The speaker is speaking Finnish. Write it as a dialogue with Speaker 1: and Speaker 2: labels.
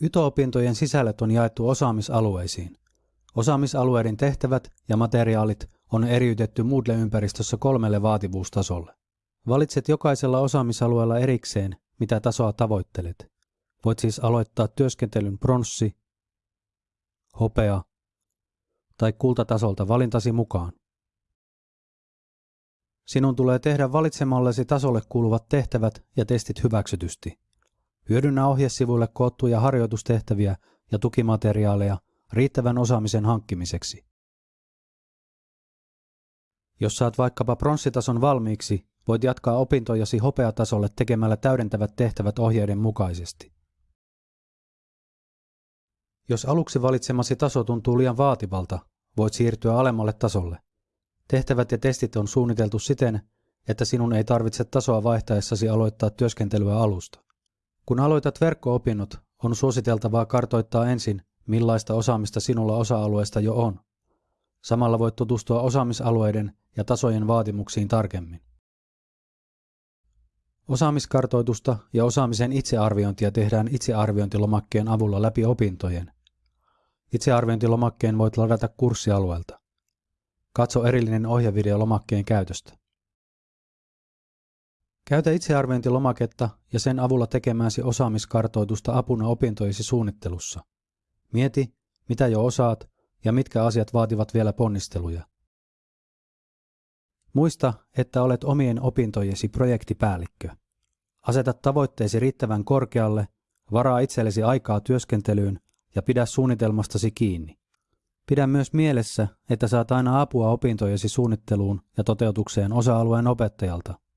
Speaker 1: YTO-opintojen sisällöt on jaettu osaamisalueisiin. Osaamisalueiden tehtävät ja materiaalit on eriytetty Moodle-ympäristössä kolmelle vaativuustasolle. Valitset jokaisella osaamisalueella erikseen, mitä tasoa tavoittelet. Voit siis aloittaa työskentelyn pronssi, hopea tai kultatasolta valintasi mukaan. Sinun tulee tehdä valitsemallesi tasolle kuuluvat tehtävät ja testit hyväksytysti. Hyödynnä ohjesivuille koottuja harjoitustehtäviä ja tukimateriaaleja riittävän osaamisen hankkimiseksi. Jos saat vaikkapa pronssitason valmiiksi, voit jatkaa opintojasi hopeatasolle tekemällä täydentävät tehtävät ohjeiden mukaisesti. Jos aluksi valitsemasi taso tuntuu liian vaativalta, voit siirtyä alemmalle tasolle. Tehtävät ja testit on suunniteltu siten, että sinun ei tarvitse tasoa vaihtaessasi aloittaa työskentelyä alusta. Kun aloitat verkko-opinnot, on suositeltavaa kartoittaa ensin, millaista osaamista sinulla osa-alueesta jo on. Samalla voit tutustua osaamisalueiden ja tasojen vaatimuksiin tarkemmin. Osaamiskartoitusta ja osaamisen itsearviointia tehdään itsearviointilomakkeen avulla läpi opintojen. Itsearviointilomakkeen voit ladata kurssialueelta. Katso erillinen ohjevideo lomakkeen käytöstä. Käytä itsearviointilomaketta ja sen avulla tekemääsi osaamiskartoitusta apuna opintojesi suunnittelussa. Mieti, mitä jo osaat ja mitkä asiat vaativat vielä ponnisteluja. Muista, että olet omien opintojesi projektipäällikkö. Aseta tavoitteesi riittävän korkealle, varaa itsellesi aikaa työskentelyyn ja pidä suunnitelmastasi kiinni. Pidä myös mielessä, että saat aina apua opintojesi suunnitteluun ja toteutukseen osa-alueen opettajalta –